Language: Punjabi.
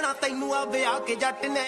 ਜੱਟ ਤੈਨੂੰ ਆ ਵਿਆਹ ਕੇ ਜੱਟ ਨੇ ਤੈਨੂੰ ਆ ਵਿਆਹ ਕੇ ਜੱਟ ਨੇ।